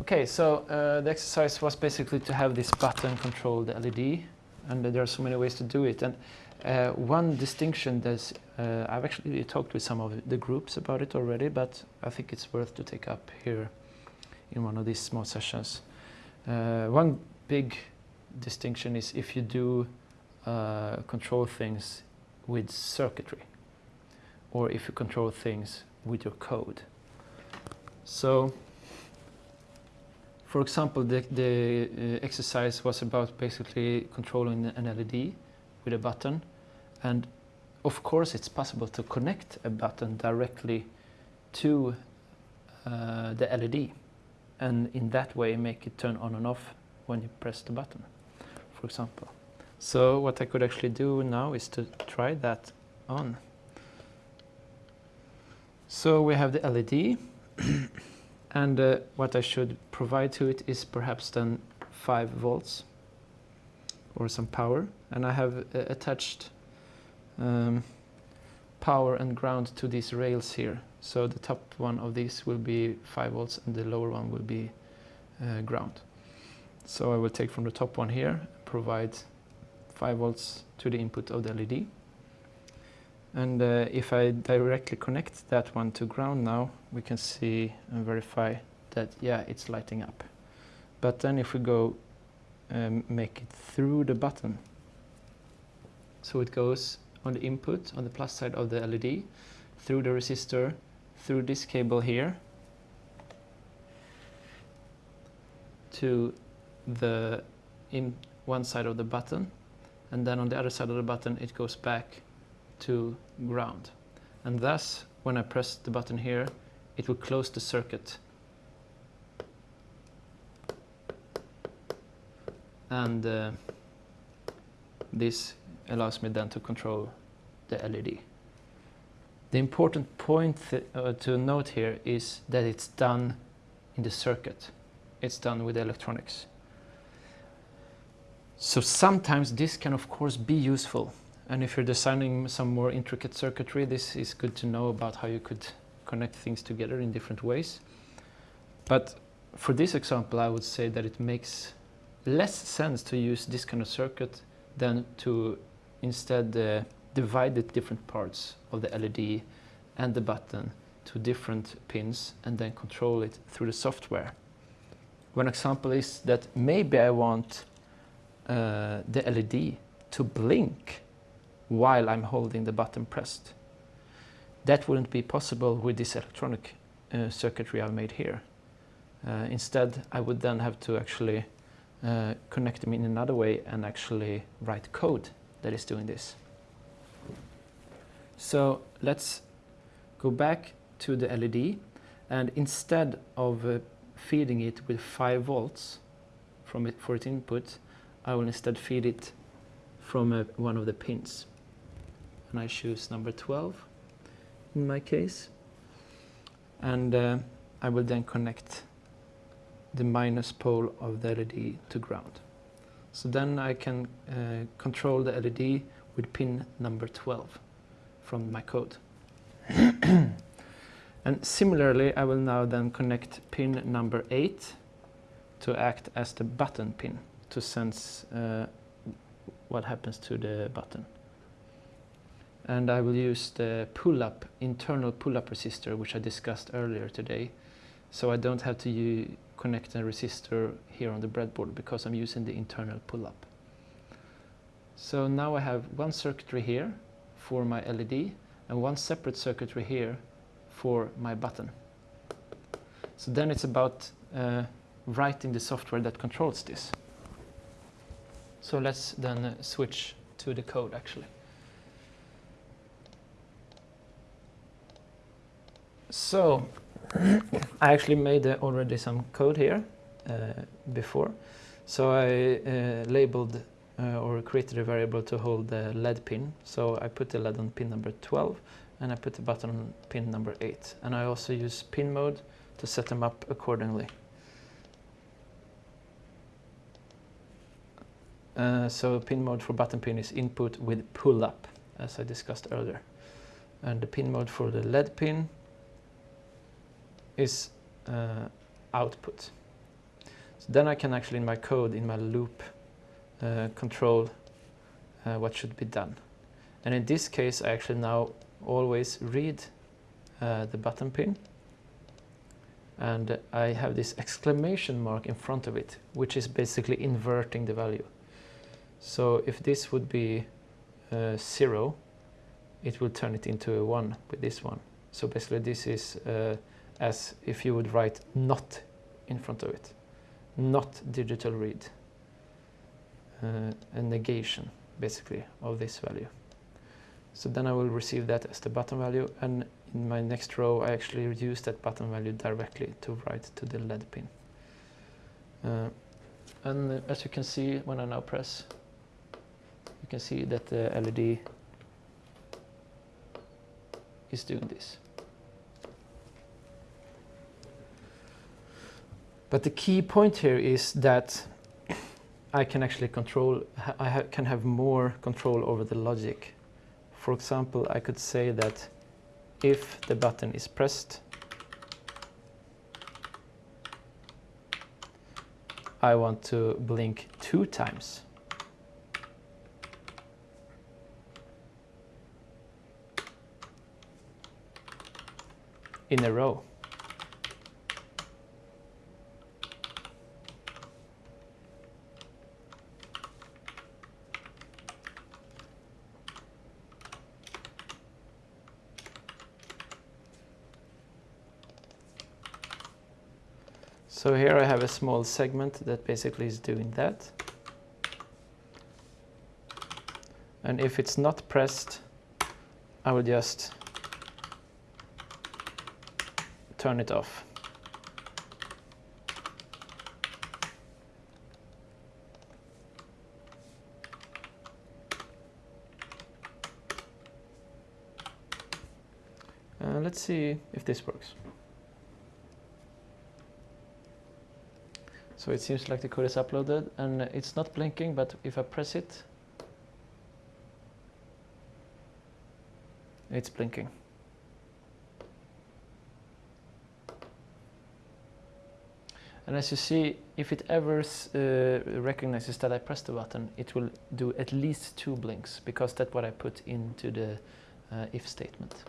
Okay, so uh, the exercise was basically to have this button control the LED, and there are so many ways to do it. And uh, one distinction that uh, I've actually talked with some of the groups about it already, but I think it's worth to take up here in one of these small sessions. Uh, one big distinction is if you do uh, control things with circuitry, or if you control things with your code. So for example, the, the uh, exercise was about basically controlling an LED with a button. And of course, it's possible to connect a button directly to uh, the LED. And in that way, make it turn on and off when you press the button, for example. So what I could actually do now is to try that on. So we have the LED. and uh, what I should provide to it is perhaps then 5 volts or some power. And I have uh, attached um, power and ground to these rails here. So the top one of these will be 5 volts and the lower one will be uh, ground. So I will take from the top one here provide 5 volts to the input of the LED and uh, if I directly connect that one to ground now, we can see and verify that, yeah, it's lighting up. But then if we go um, make it through the button, so it goes on the input, on the plus side of the LED, through the resistor, through this cable here, to the in one side of the button, and then on the other side of the button it goes back to ground. And thus, when I press the button here, it will close the circuit. And uh, this allows me then to control the LED. The important point uh, to note here is that it's done in the circuit. It's done with electronics. So sometimes this can of course be useful and if you're designing some more intricate circuitry, this is good to know about how you could connect things together in different ways. But for this example, I would say that it makes less sense to use this kind of circuit than to instead uh, divide the different parts of the LED and the button to different pins and then control it through the software. One example is that maybe I want uh, the LED to blink while I'm holding the button pressed. That wouldn't be possible with this electronic uh, circuitry I've made here. Uh, instead, I would then have to actually uh, connect them in another way and actually write code that is doing this. So let's go back to the LED and instead of uh, feeding it with 5 volts from it for its input, I will instead feed it from uh, one of the pins and I choose number 12 in my case and uh, I will then connect the minus pole of the LED to ground. So then I can uh, control the LED with pin number 12 from my code. and similarly I will now then connect pin number 8 to act as the button pin to sense uh, what happens to the button and I will use the pull-up, internal pull-up resistor which I discussed earlier today. So I don't have to connect a resistor here on the breadboard because I'm using the internal pull-up. So now I have one circuitry here for my LED and one separate circuitry here for my button. So then it's about uh, writing the software that controls this. So let's then uh, switch to the code actually. So I actually made uh, already some code here uh, before. So I uh, labeled uh, or created a variable to hold the LED pin. So I put the LED on pin number 12 and I put the button on pin number 8. And I also use pin mode to set them up accordingly. Uh, so pin mode for button pin is input with pull up as I discussed earlier. And the pin mode for the LED pin is uh, output. So then I can actually in my code, in my loop, uh, control uh, what should be done. And in this case, I actually now always read uh, the button pin and I have this exclamation mark in front of it, which is basically inverting the value. So if this would be uh, zero, it will turn it into a one with this one. So basically this is uh, as if you would write not in front of it, not digital read, uh, a negation basically of this value. So then I will receive that as the button value and in my next row I actually use that button value directly to write to the LED pin. Uh, and uh, as you can see when I now press, you can see that the LED is doing this. But the key point here is that I can actually control, I ha can have more control over the logic. For example, I could say that if the button is pressed, I want to blink two times. in a row. So here I have a small segment that basically is doing that. And if it's not pressed, I will just turn it off. Uh, let's see if this works. So it seems like the code is uploaded and it's not blinking, but if I press it, it's blinking. And as you see, if it ever uh, recognizes that I pressed the button, it will do at least two blinks because that's what I put into the uh, if statement.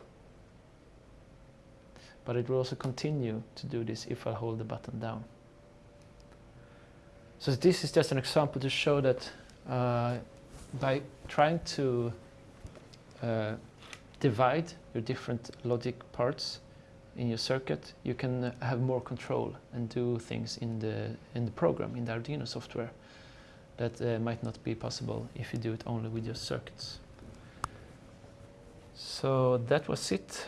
But it will also continue to do this if I hold the button down. So this is just an example to show that uh, by trying to uh, divide your different logic parts in your circuit, you can have more control and do things in the in the program in the Arduino software that uh, might not be possible if you do it only with your circuits. So that was it.